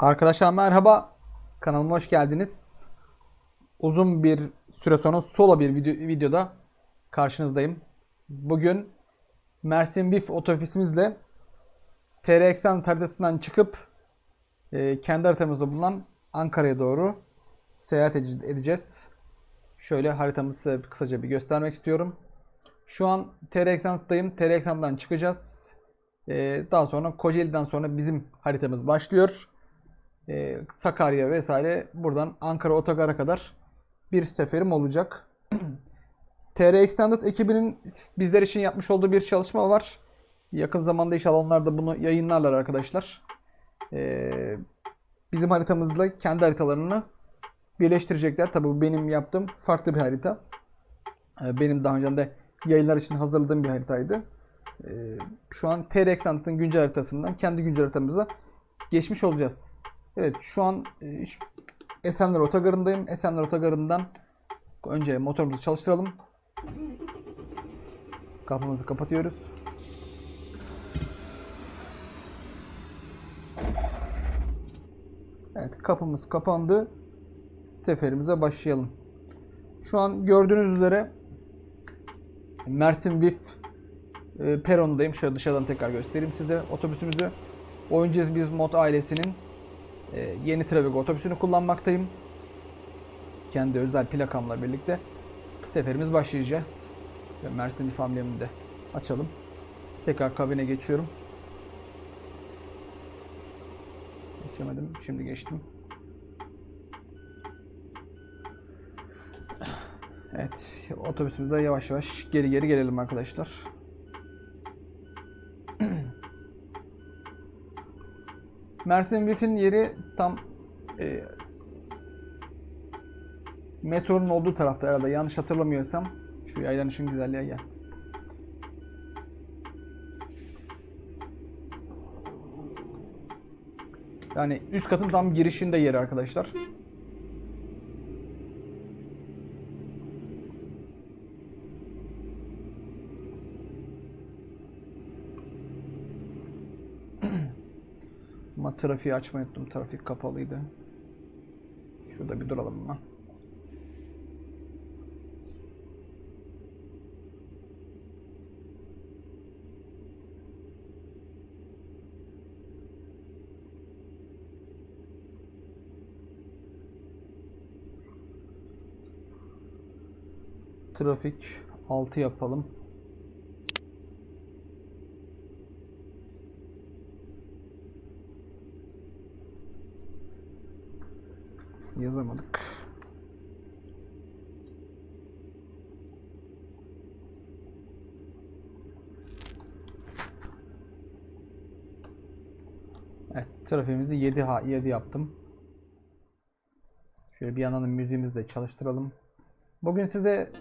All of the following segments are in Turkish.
Arkadaşlar merhaba. Kanalıma hoş geldiniz. Uzun bir süre sonra solo bir video, videoda karşınızdayım. Bugün Mersin Bif otobüsümüzle TR Eksen haritasından çıkıp e, kendi haritamızda bulunan Ankara'ya doğru seyahat ede- edeceğiz. Şöyle haritamızı kısaca bir göstermek istiyorum. Şu an TR Eksen'dayım. TR Eksen'den çıkacağız. E, daha sonra Kocaeli'den sonra bizim haritamız başlıyor. Ee, Sakarya vesaire buradan Ankara Otogar'a kadar bir seferim olacak. TR Extended ekibinin bizler için yapmış olduğu bir çalışma var. Yakın zamanda inşallah onlar bunu yayınlarlar arkadaşlar. Ee, bizim haritamızla kendi haritalarını birleştirecekler. Tabii bu benim yaptığım farklı bir harita. Ee, benim daha önce de yayınlar için hazırladığım bir haritaydı. Ee, şu an TR Extended'ın güncel haritasından kendi güncel haritamıza geçmiş olacağız. Evet şu an e, Esenler Otogarı'ndayım. Esenler Otogarı'ndan önce motorumuzu çalıştıralım. Kapımızı kapatıyoruz. Evet kapımız kapandı. Seferimize başlayalım. Şu an gördüğünüz üzere Mersin Vif e, perondayım. Şöyle dışarıdan tekrar göstereyim size otobüsümüzü. Oyuncağız Biz Mod ailesinin e, yeni Travigo otobüsünü kullanmaktayım. Kendi özel plakamla birlikte seferimiz başlayacağız. Ve Mersin amblemini de açalım. Tekrar kabine geçiyorum. Geçemedim. Şimdi geçtim. Evet. Otobüsümüze yavaş yavaş geri geri gelelim arkadaşlar. Mersin Bif'in yeri tam e, metronun olduğu tarafta herhalde. Yanlış hatırlamıyorsam. Şu yaylan ışın güzelliğe gel. Yani üst katın tam girişinde yeri arkadaşlar. Ama trafiği açmayı unuttum. Trafik kapalıydı. Şurada bir duralım mı? Trafik 6 yapalım. Yazamadık. Evet, trafiğimizi 7 ha 7 yaptım. Şöyle bir yandan da müziğimizi de çalıştıralım. Bugün size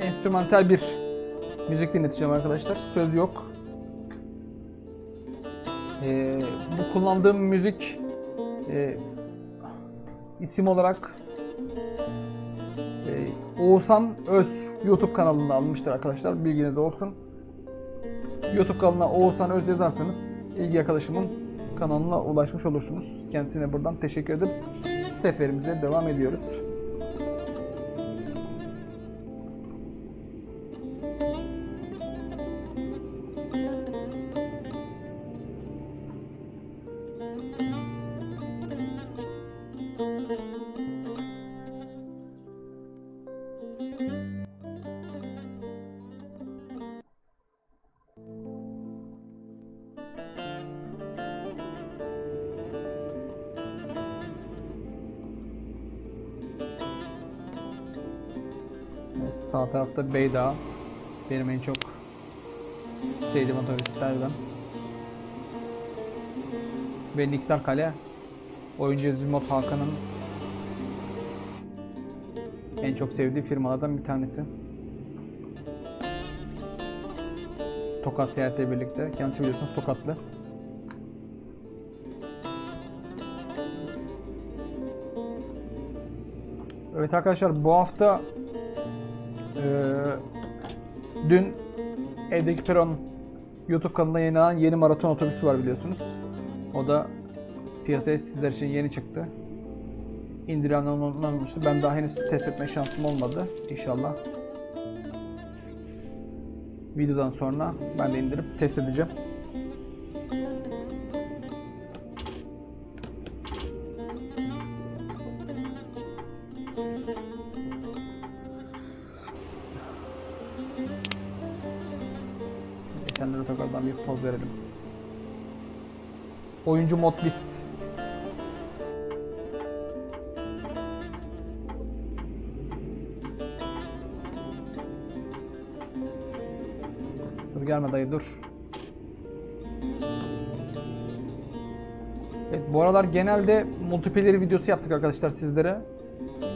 enstrümantal bir müzik dinleteceğim arkadaşlar. Söz yok. E, bu kullandığım müzik e, isim olarak e, Oğuzhan Öz YouTube kanalında almıştır arkadaşlar. Bilginiz olsun. YouTube kanalına Oğuzhan Öz yazarsanız ilgi arkadaşımın kanalına ulaşmış olursunuz. Kendisine buradan teşekkür edip seferimize devam ediyoruz. Tarafta Beyda. Benim en çok sevdiğim otobüslerden. Ve Niksar Kale. Oyuncu Zümot Hakan'ın en çok sevdiği firmalardan bir tanesi. Tokat seyahatiyle birlikte. Kendisi biliyorsunuz Tokatlı. Evet arkadaşlar bu hafta dün evdeki peron YouTube kanalına yayınlanan yeni maraton otobüsü var biliyorsunuz. O da piyasaya sizler için yeni çıktı. İndiren olmamıştı. Ben daha henüz test etme şansım olmadı. İnşallah. Videodan sonra ben de indirip test edeceğim. Oyuncu mod list. Dur gelme dayı dur. Evet bu aralar genelde multiplayer videosu yaptık arkadaşlar sizlere.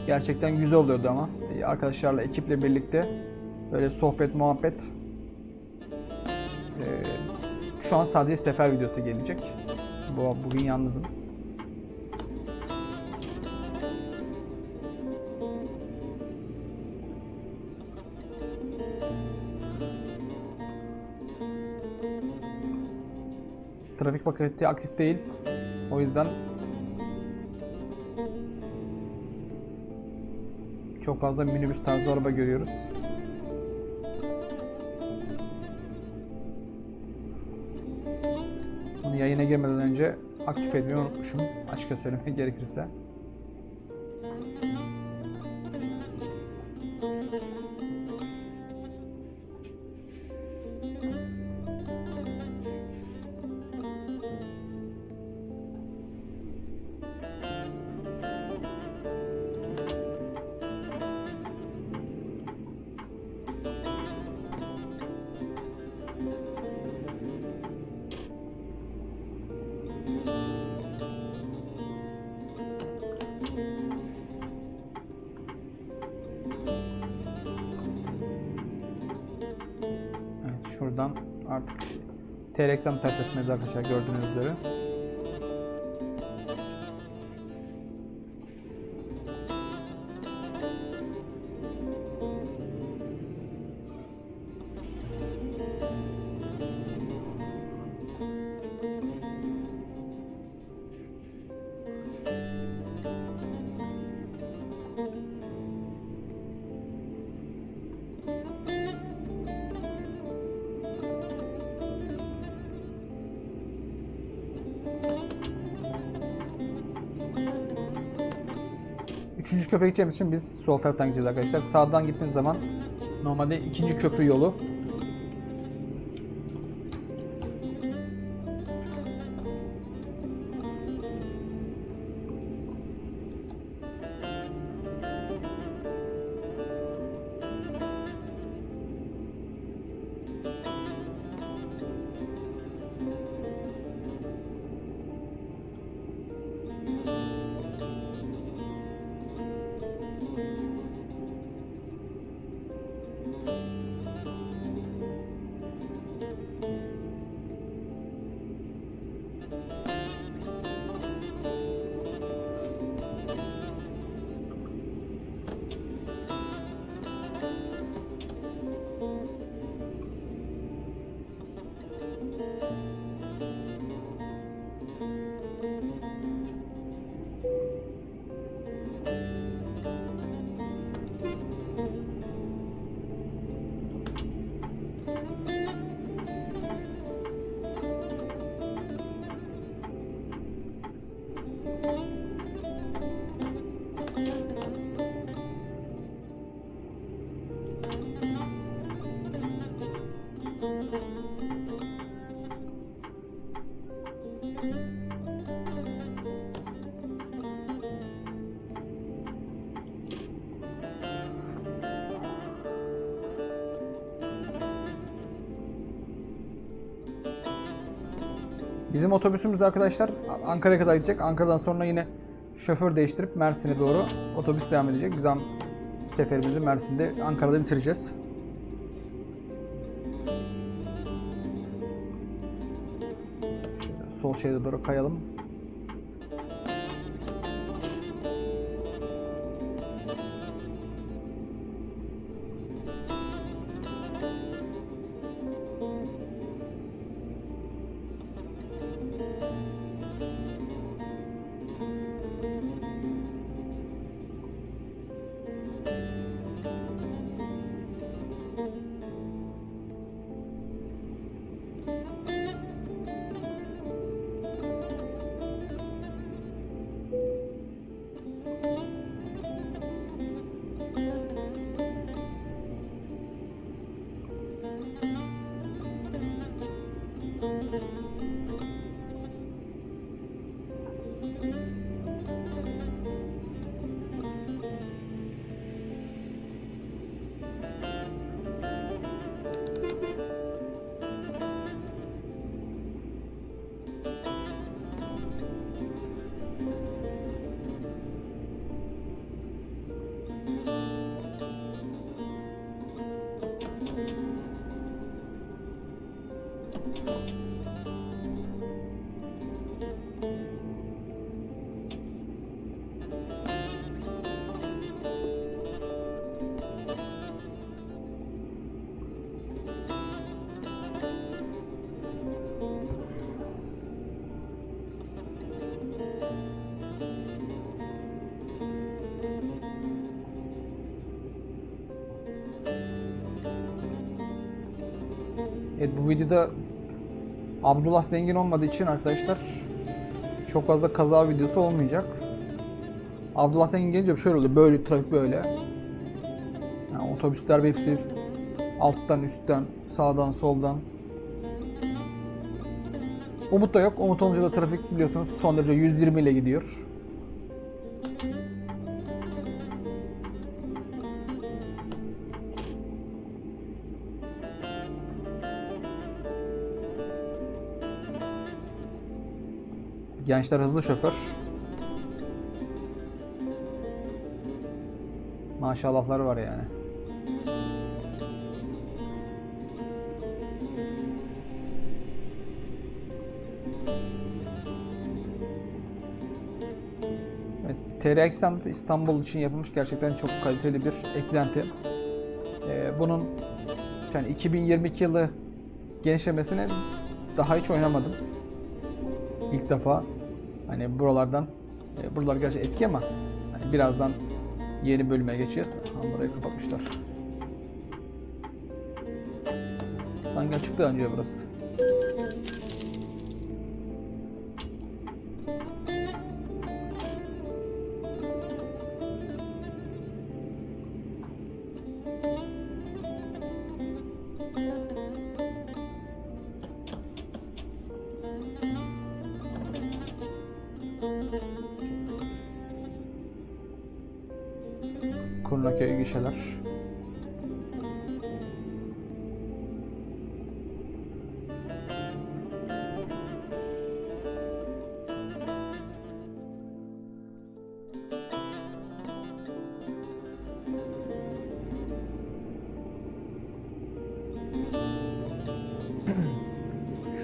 Gerçekten güzel oluyordu ama. Arkadaşlarla ekiple birlikte böyle sohbet muhabbet. Ee, şu an sadece sefer videosu gelecek. Bu bugün yalnızım. Trafik paketi aktif değil. O yüzden çok fazla minibüs tarzı araba görüyoruz. Yayına girmeden önce aktif etmeyi unutmuşum. Açıkça söylemek gerekirse. TRX'den tepesine arkadaşlar gördüğünüz üzere. Köprüye gideceğimiz için biz sol taraftan gideceğiz arkadaşlar. Sağdan gittiğiniz zaman normalde ikinci köprü yolu. Bizim otobüsümüz arkadaşlar Ankara'ya kadar gidecek. Ankara'dan sonra yine şoför değiştirip Mersin'e doğru otobüs devam edecek. Biz seferimizi Mersin'de Ankara'da bitireceğiz. Şöyle sol şeride doğru kayalım. Videoda Abdullah zengin olmadığı için arkadaşlar çok fazla kaza videosu olmayacak. Abdullah zengin gelince şöyle oluyor. Böyle trafik böyle. Yani otobüsler hepsi alttan üstten sağdan soldan. Umut da yok. Umut olunca da trafik biliyorsunuz son derece 120 ile gidiyor. Gençler hızlı şoför. Maşallahları var yani. Evet, TR Extend İstanbul için yapılmış gerçekten çok kaliteli bir eklenti. Ee, bunun yani 2022 yılı genişlemesini daha hiç oynamadım. İlk defa hani buralardan e, buralar gerçi eski ama hani birazdan yeni bölüme geçeceğiz. Ha, burayı kapatmışlar. Sanki açıktı önce burası. Kurnaköy gişeler.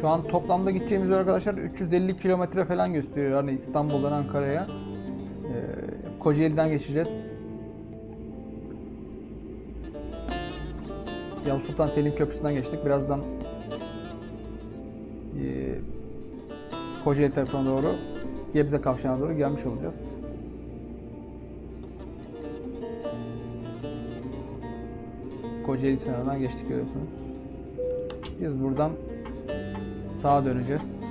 Şu an toplamda gideceğimiz arkadaşlar 350 kilometre falan gösteriyor. Hani İstanbul'dan Ankara'ya. Ee, Kocaeli'den geçeceğiz. Yavuz Sultan Selim Köprüsü'nden geçtik. Birazdan e, Kocaeli tarafına doğru Gebze kavşağına doğru gelmiş olacağız. Kocaeli sınırından geçtik görüyorsunuz. Biz buradan sağa döneceğiz.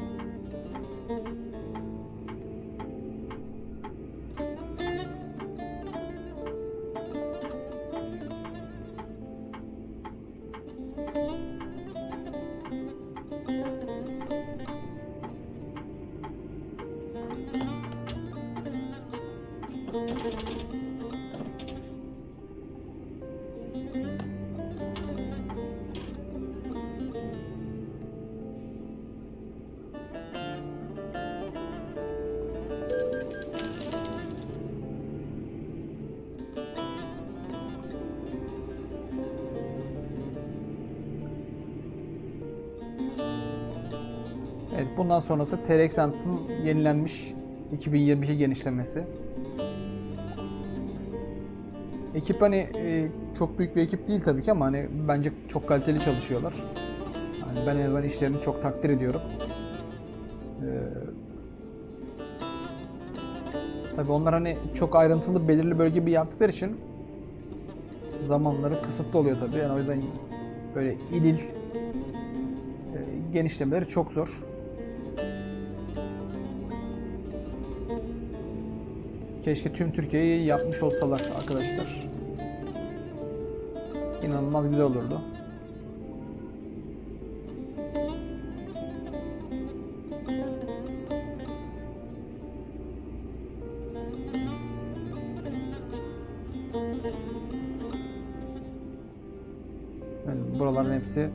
Bundan sonrası TRX Ant'ın yenilenmiş 2022 genişlemesi. Ekip hani e, çok büyük bir ekip değil tabii ki ama hani bence çok kaliteli çalışıyorlar. Yani ben en azından işlerini çok takdir ediyorum. Ee, tabii onlar hani çok ayrıntılı belirli bölge bir yaptıkları için zamanları kısıtlı oluyor tabii. Yani o yüzden böyle ilil e, genişlemeleri çok zor. Keşke tüm Türkiye'yi yapmış olsalar arkadaşlar. İnanılmaz güzel olurdu. Evet, buraların hepsi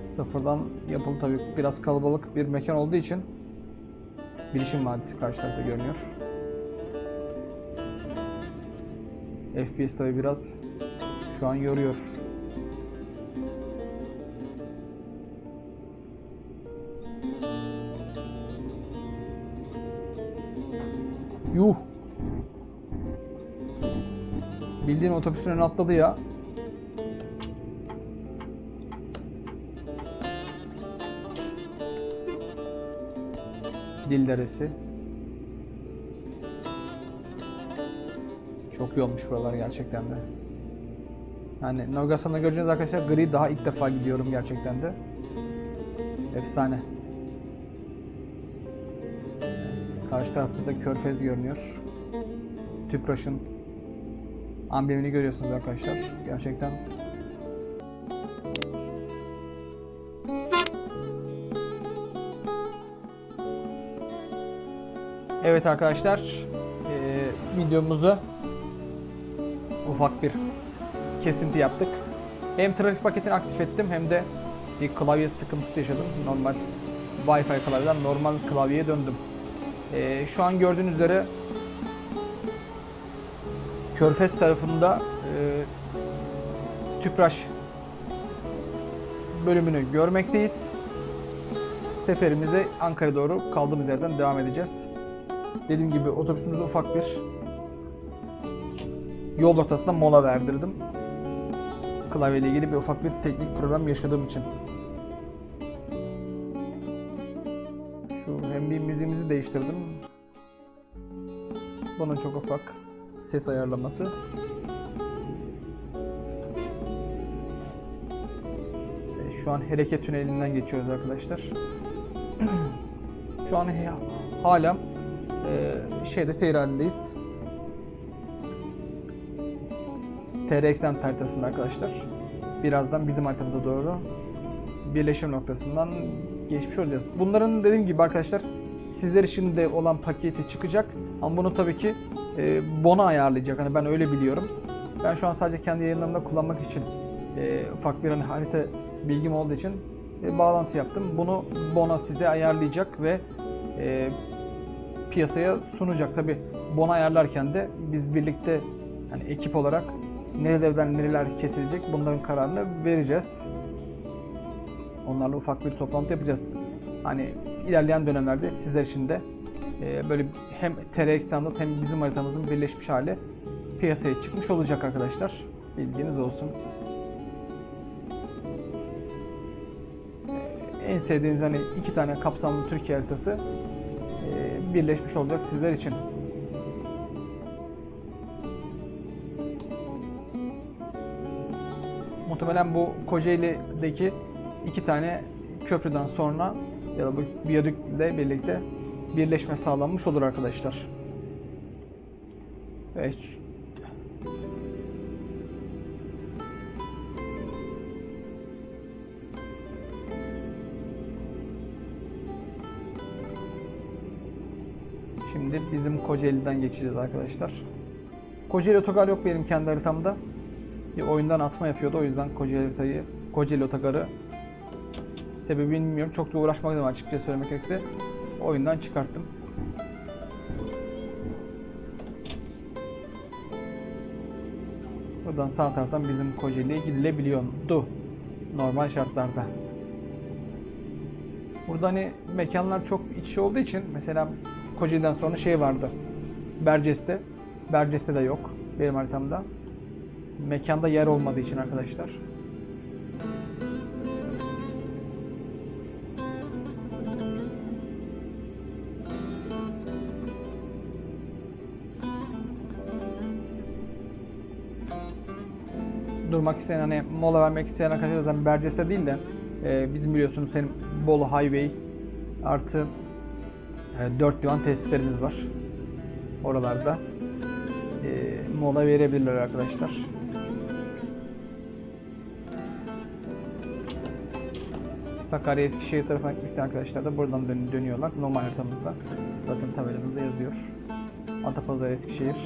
sıfırdan yapıldı tabii biraz kalabalık bir mekan olduğu için Bilişim Vadisi karşı tarafta görünüyor. FPS tabi biraz şu an yoruyor. Yuh. Bildiğin otobüsün önüne atladı ya. Dil Çok iyi olmuş buralar gerçekten de. Yani navigasyonda göreceğiniz arkadaşlar gri daha ilk defa gidiyorum gerçekten de. Efsane. Karşı tarafta da körfez görünüyor. Tüpraş'ın amblemini görüyorsunuz arkadaşlar. Gerçekten Evet arkadaşlar, eee, videomuzu ufak bir kesinti yaptık. Hem trafik paketini aktif ettim hem de bir klavye sıkıntısı yaşadım. Normal Wi-Fi klavyeden normal klavyeye döndüm. Eee, şu an gördüğünüz üzere Körfez tarafında eee Tüpraş bölümünü görmekteyiz. Seferimize Ankara doğru kaldığımız yerden devam edeceğiz. Dediğim gibi otobüsümüzde ufak bir yol ortasında mola verdirdim. Klavyeyle ilgili bir ufak bir teknik problem yaşadığım için. Şu hem bir müziğimizi değiştirdim. Bunun çok ufak ses ayarlaması. Şu an hareket tünelinden geçiyoruz arkadaşlar. Şu an hala e, şeyde seyir halindeyiz. TRX'den haritasında arkadaşlar. Birazdan bizim haritamıza doğru birleşim noktasından geçmiş olacağız. Bunların dediğim gibi arkadaşlar sizler için de olan paketi çıkacak. Ama bunu tabii ki e, Bona ayarlayacak. Hani ben öyle biliyorum. Ben şu an sadece kendi yayınlarımda kullanmak için e, ufak bir hani harita bilgim olduğu için e, bağlantı yaptım. Bunu Bona size ayarlayacak ve e, piyasaya sunacak. Tabi Bona ayarlarken de biz birlikte hani ekip olarak nerelerden nereler kesilecek bunların kararını vereceğiz. Onlarla ufak bir toplantı yapacağız. Hani ilerleyen dönemlerde sizler için de e, böyle hem TRX standart hem bizim haritamızın birleşmiş hali piyasaya çıkmış olacak arkadaşlar. Bilginiz olsun. E, En sevdiğiniz hani iki tane kapsamlı Türkiye haritası e, birleşmiş olacak sizler için. Muhtemelen bu Kocaeli'deki iki tane köprüden sonra ya da bu viyadükle birlikte birleşme sağlanmış olur arkadaşlar. Evet. Şimdi bizim Kocaeli'den geçeceğiz arkadaşlar. Kocaeli otogar yok benim kendi haritamda. Bir oyundan atma yapıyordu o yüzden Kocaeli haritayı, Kocaeli otogarı sebebini bilmiyorum. Çok da uğraşmadım açıkça söylemek gerekirse. Oyundan çıkarttım. Buradan sağ taraftan bizim Kocaeli'ye gidilebiliyordu. Normal şartlarda. Burada hani mekanlar çok iç içe olduğu için mesela Kocaeli'den sonra şey vardı. Berces'te. Berces'te de yok benim haritamda. Mekanda yer olmadığı için arkadaşlar. durmak isteyen hani mola vermek isteyen arkadaşlar zaten Berces'te değil de e, bizim biliyorsunuz senin Bolu Highway artı e, 4 divan tesislerimiz var. Oralarda e, mola verebilirler arkadaşlar. Sakarya Eskişehir tarafına isteyen arkadaşlar da buradan dön- dönüyorlar. Normal haritamızda. Zaten tabelamızda yazıyor. Atapazarı Eskişehir.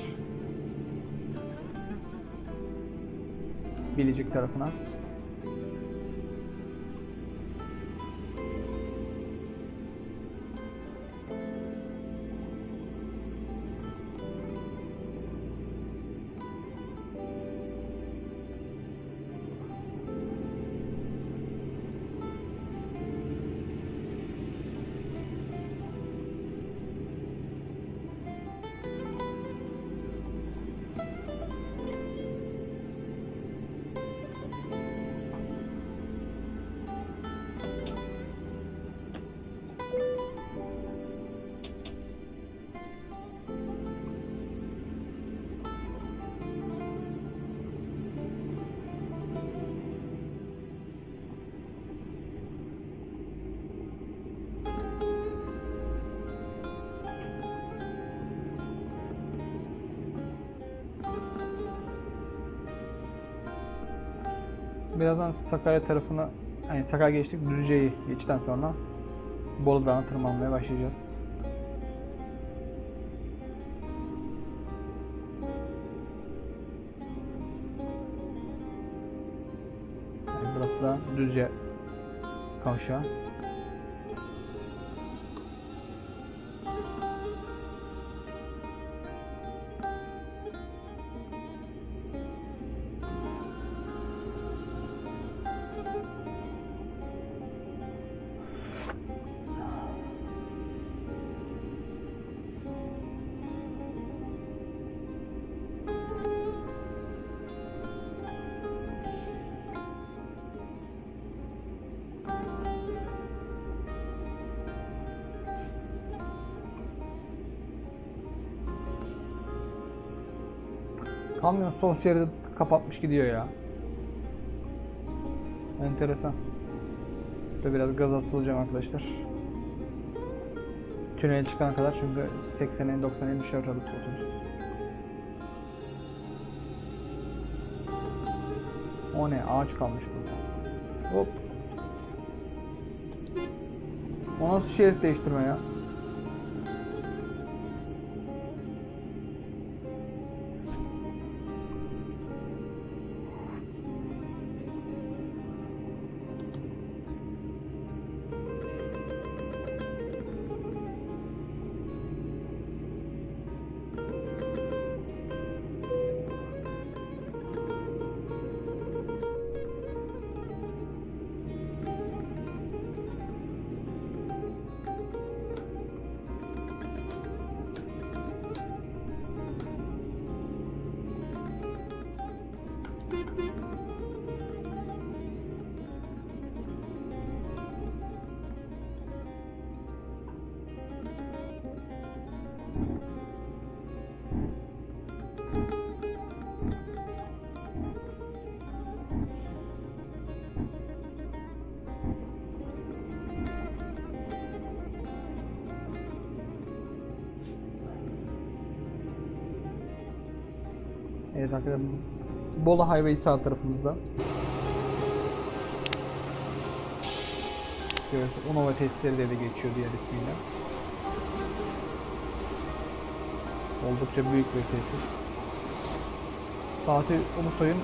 Bilecik tarafına. Birazdan Sakarya tarafına yani Sakarya geçtik Düzce'yi geçtikten sonra Bolu Dağı'na tırmanmaya başlayacağız. Yani burası da Düzce kavşağı. Kamyon sol şeridi kapatmış gidiyor ya. Enteresan. Şöyle biraz gaz asılacağım arkadaşlar. Tünel çıkana kadar çünkü 80'e 90'a düşer otobüs. O ne? Ağaç kalmış burada. Hop. O nasıl şerit değiştirme ya? Evet arkadaşlar Bolu Highway sağ tarafımızda. Görüyorsunuz Unova testleri de geçiyor diğer ismiyle. Oldukça büyük bir tesis. Fatih Ulusoy'un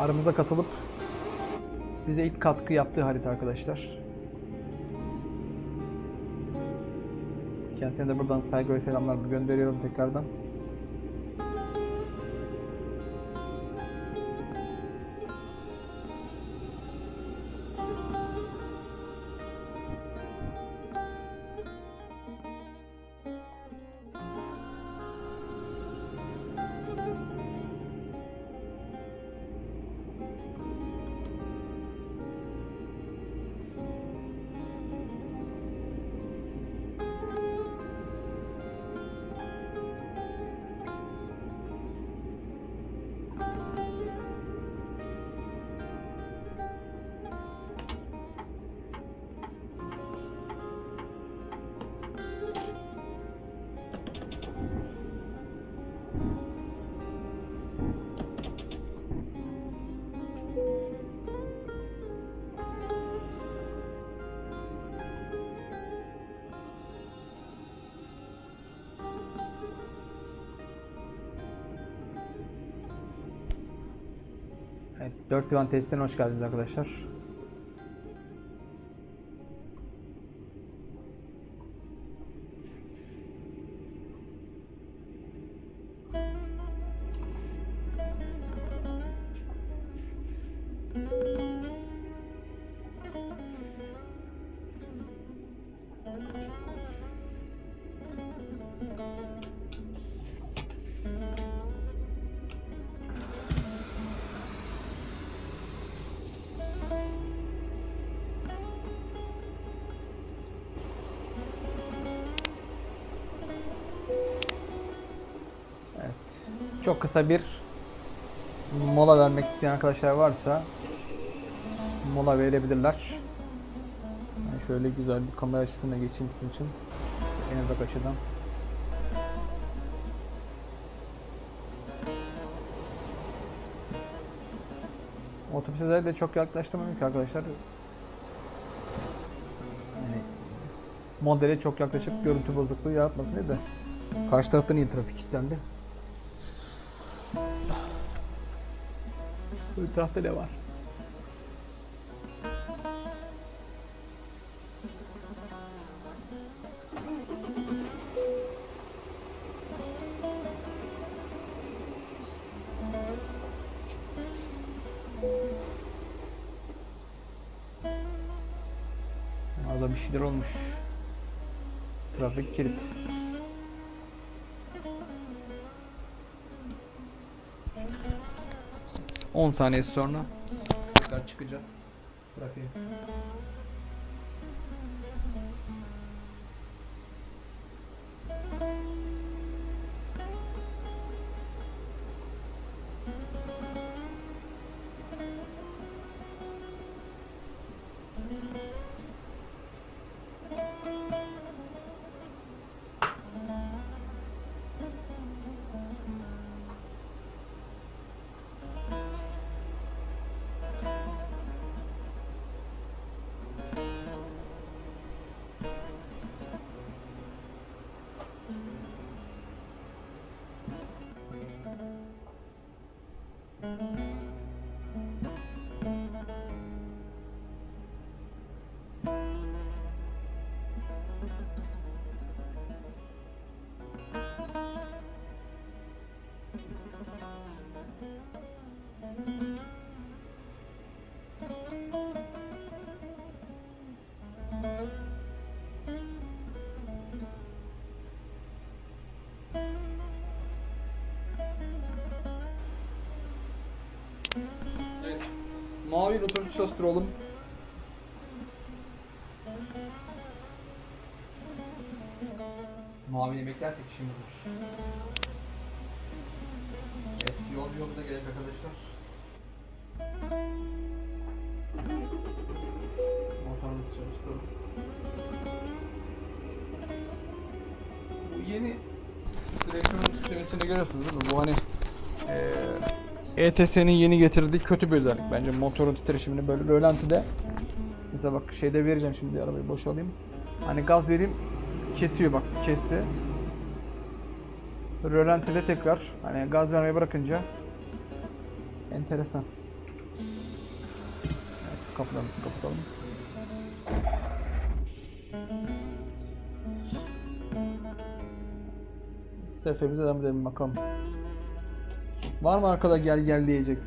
aramıza katılıp bize ilk katkı yaptığı harita arkadaşlar. Kendisine de buradan saygı ve selamlar gönderiyorum tekrardan. Evet, 4 divan testine hoş geldiniz arkadaşlar. Çok kısa bir mola vermek isteyen arkadaşlar varsa mola verebilirler. Ben şöyle güzel bir kamera açısına geçeyim sizin için. En uzak açıdan. Otobüse özellikle çok yaklaştırmadım ki arkadaşlar. Yani modele çok yaklaşıp görüntü bozukluğu yaratmasın diye de. Karşı taraftan iyi trafik kilitlendi. Bu tarafta ne var? Orada bir şeyler olmuş. Trafik kilit. On saniye sonra tekrar çıkacağız. Trafiğe. Mavi rotor çalıştıralım. Mavini beklersek işimiz var. Evet, yol yolda gelecek arkadaşlar. Motorumuzu çalıştıralım. Bu yeni direksiyon sistemini görüyorsunuz değil mi? Bu hani ETS'nin yeni getirdiği kötü bir özellik bence. Motorun titreşimini böyle rölantide mesela bak şeyde vereceğim şimdi arabayı boşalayım hani gaz vereyim kesiyor bak kesti. Rölantide tekrar hani gaz vermeyi bırakınca enteresan. Evet, kapılarımızı kapatalım. Seferimize devam edelim bakalım. Var mı arkada gel gel diyecek?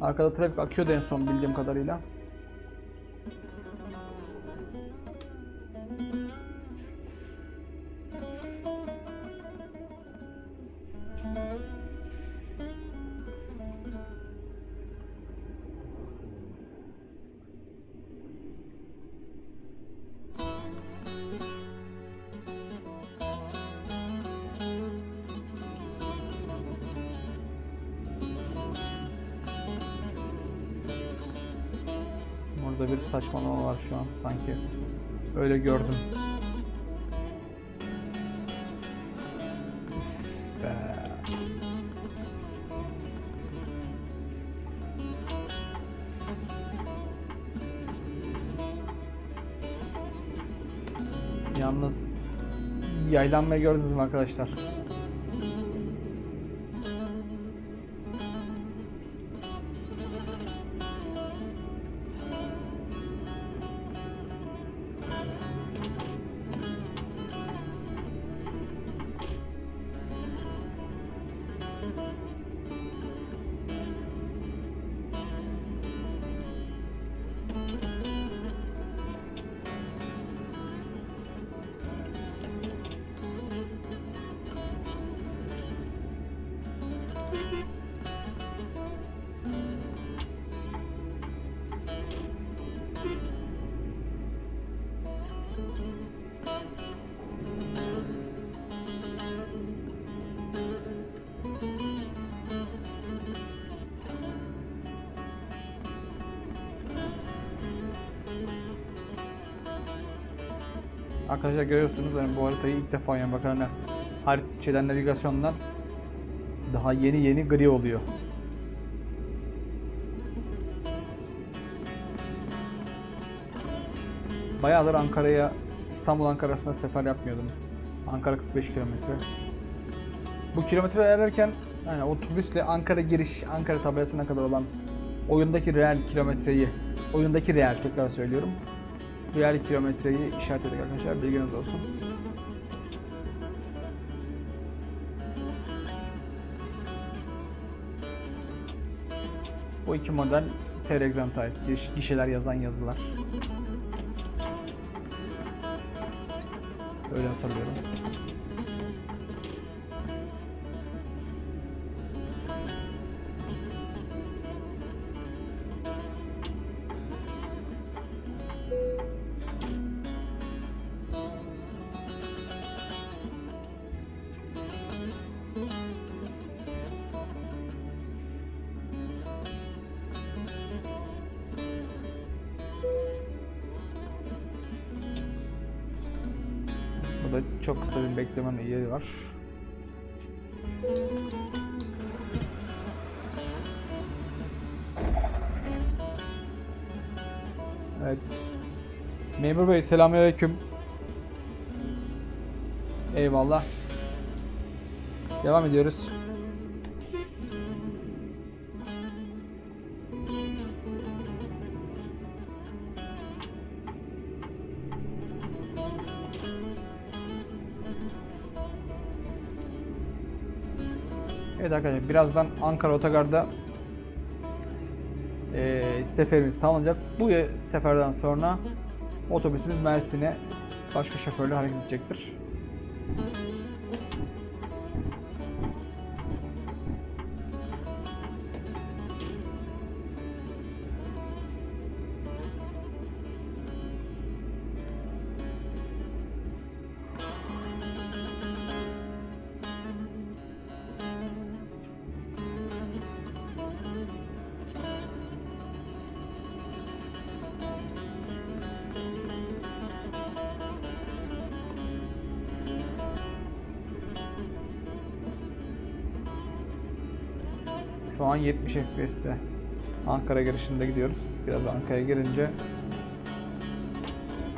Arkada trafik akıyordu en son bildiğim kadarıyla. Orada bir saçmalama var şu an sanki. Öyle gördüm. Yalnız yaylanmayı gördünüz mü arkadaşlar? Arkadaşlar görüyorsunuz yani bu haritayı ilk defa yani bakın hani haritadan navigasyondan daha yeni yeni gri oluyor. Bayağıdır Ankara'ya İstanbul Ankara arasında sefer yapmıyordum. Ankara 45 kilometre. Bu kilometre ererken yani otobüsle Ankara giriş, Ankara tabelasına kadar olan oyundaki reel kilometreyi, oyundaki reel tekrar söylüyorum. Reel kilometreyi işaretledik arkadaşlar bilginiz olsun. Bu iki model ait. Giş- Gişeler yazan yazılar. Öyle hatırlıyorum. Çok kısa bir bekleme yeri var. Evet. Memur Bey selamünaleyküm. Eyvallah. Devam ediyoruz. Evet arkadaşlar birazdan Ankara Otogar'da eee seferimiz tamamlanacak. Bu seferden sonra otobüsümüz Mersin'e başka şoförle hareket edecektir. Şu an 70 FPS'te Ankara girişinde gidiyoruz. Biraz Ankara'ya girince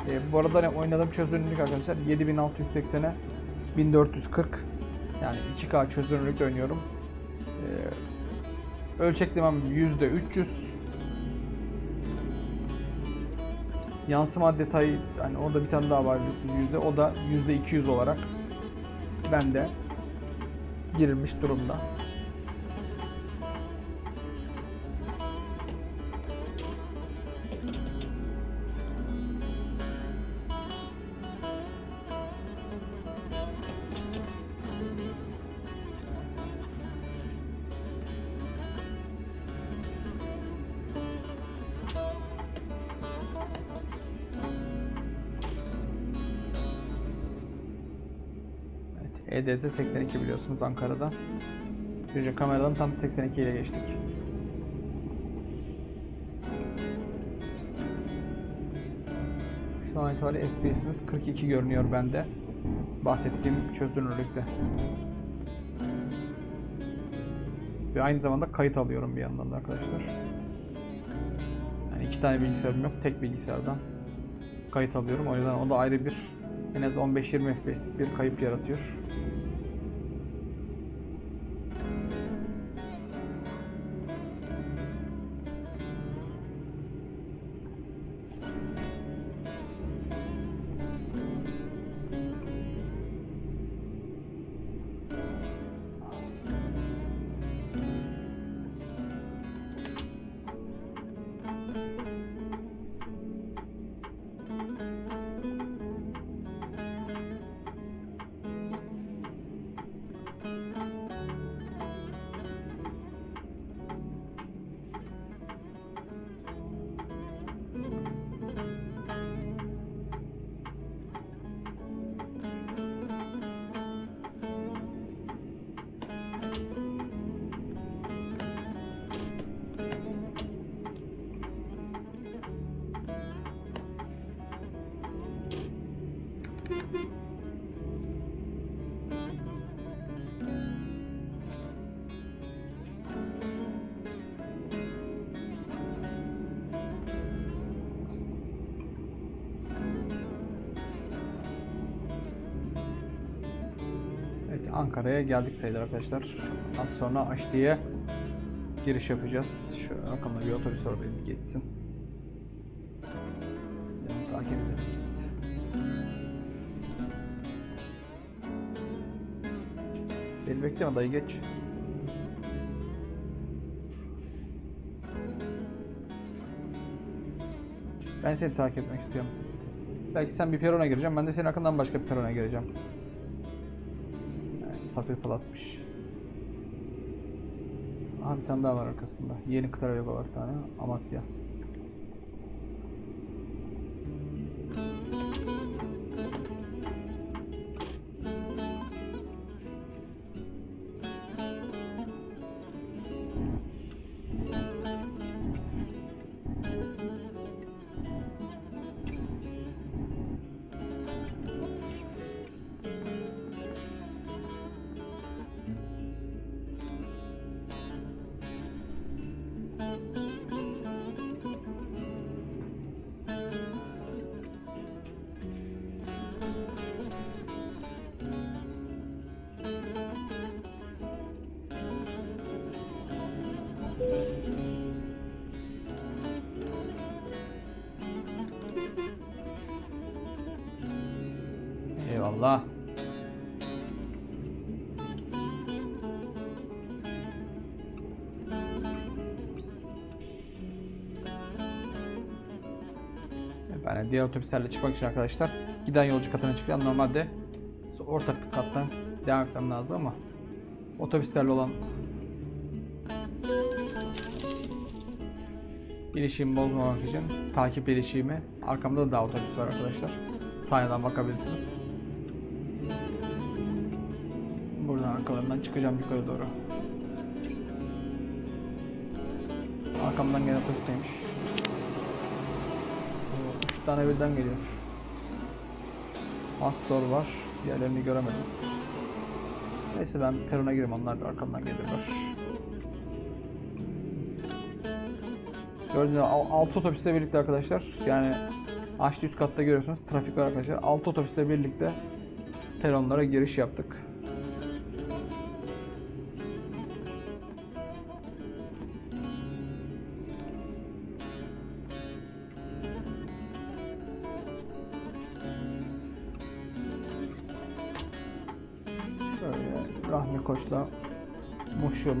e, bu arada hani oynadığım çözünürlük arkadaşlar 7680'e 1440 yani 2K çözünürlükte oynuyorum. E, ölçeklemem %300 Yansıma detayı hani orada bir tane daha var yüzde o da yüzde 200 olarak bende girilmiş durumda. 82 biliyorsunuz Ankara'da. Ayrıca kameradan tam 82 ile geçtik. Şu an itibariyle FPS'imiz 42 görünüyor bende. Bahsettiğim çözünürlükte. Ve aynı zamanda kayıt alıyorum bir yandan da arkadaşlar. Yani iki tane bilgisayarım yok, tek bilgisayardan kayıt alıyorum. O yüzden o da ayrı bir en az 15-20 FPS'lik bir kayıp yaratıyor. Ankara'ya geldik sayılır arkadaşlar. Az sonra Aşti'ye giriş yapacağız. Şu arkamda bir otobüs var geçsin. Yani takip edelim. Beni bekleme dayı geç. Ben seni takip etmek istiyorum. Belki sen bir perona gireceğim, ben de senin arkandan başka bir perona gireceğim. Sapir Plus'mış. Aha bir tane daha var arkasında. Yeni Kıtara Yoga var bir tane. Amasya. Diğer otobüslerle çıkmak için arkadaşlar giden yolcu katına çıkacağım. Normalde ortak kattan devam etmem lazım ama otobüslerle olan ilişkimi bozmamak için takip ilişkimi arkamda da daha otobüs var arkadaşlar. Sahiden bakabilirsiniz. Buradan arkalarından çıkacağım yukarı doğru. Arkamdan gelen otobüsteymiş. Tane birden geliyor. Astor var. Diğerlerini göremedim. Neyse ben perona gireyim onlar da arkamdan gelirler. Gördüğünüz gibi 6 otobüsle birlikte arkadaşlar. Yani açtı üst katta görüyorsunuz trafik var arkadaşlar. 6 otobüsle birlikte peronlara giriş yaptık.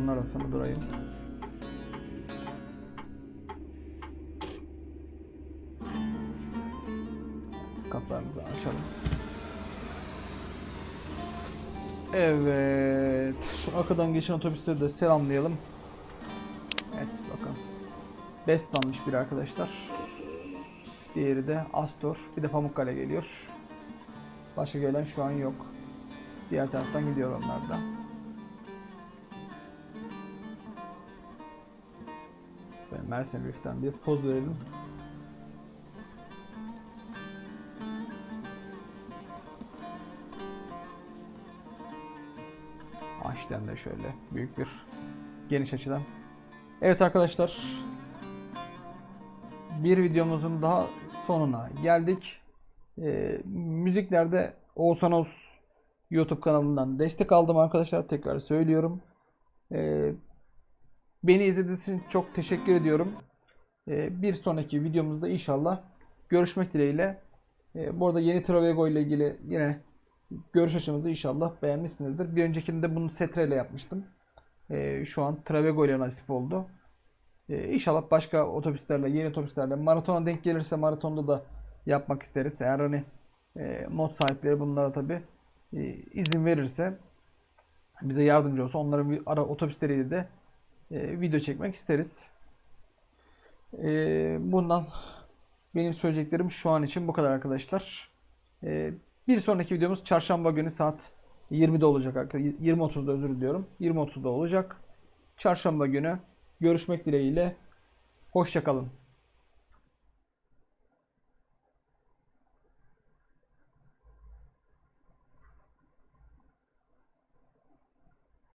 Yolunun arasını durayım. Kapılarımızı açalım. Evet. Şu arkadan geçen otobüsleri de selamlayalım. Evet bakın. Bestman'mış bir arkadaşlar. Diğeri de Astor. Bir de Pamukkale geliyor. Başka gelen şu an yok. Diğer taraftan gidiyor onlar da. Mersin Reef'ten bir poz verelim. Açten de şöyle büyük bir geniş açıdan. Evet arkadaşlar. Bir videomuzun daha sonuna geldik. Ee, müziklerde Oğuzhan Oz YouTube kanalından destek aldım arkadaşlar. Tekrar söylüyorum. Ee, beni izlediğiniz için çok teşekkür ediyorum. Ee, bir sonraki videomuzda inşallah görüşmek dileğiyle. Ee, bu arada yeni Travego ile ilgili yine görüş açımızı inşallah beğenmişsinizdir. Bir öncekinde bunu Setre ile yapmıştım. Ee, şu an Travego ile nasip oldu. İnşallah başka otobüslerle, yeni otobüslerle maratona denk gelirse maratonda da yapmak isteriz. Eğer hani e, mod sahipleri bunlara tabi e, izin verirse bize yardımcı olsa onların ara otobüsleriyle de e, video çekmek isteriz. E, bundan benim söyleyeceklerim şu an için bu kadar arkadaşlar. E, bir sonraki videomuz çarşamba günü saat 20'de olacak arkadaşlar. 20.30'da özür diliyorum. 20.30'da olacak. Çarşamba günü görüşmek dileğiyle. Hoşçakalın.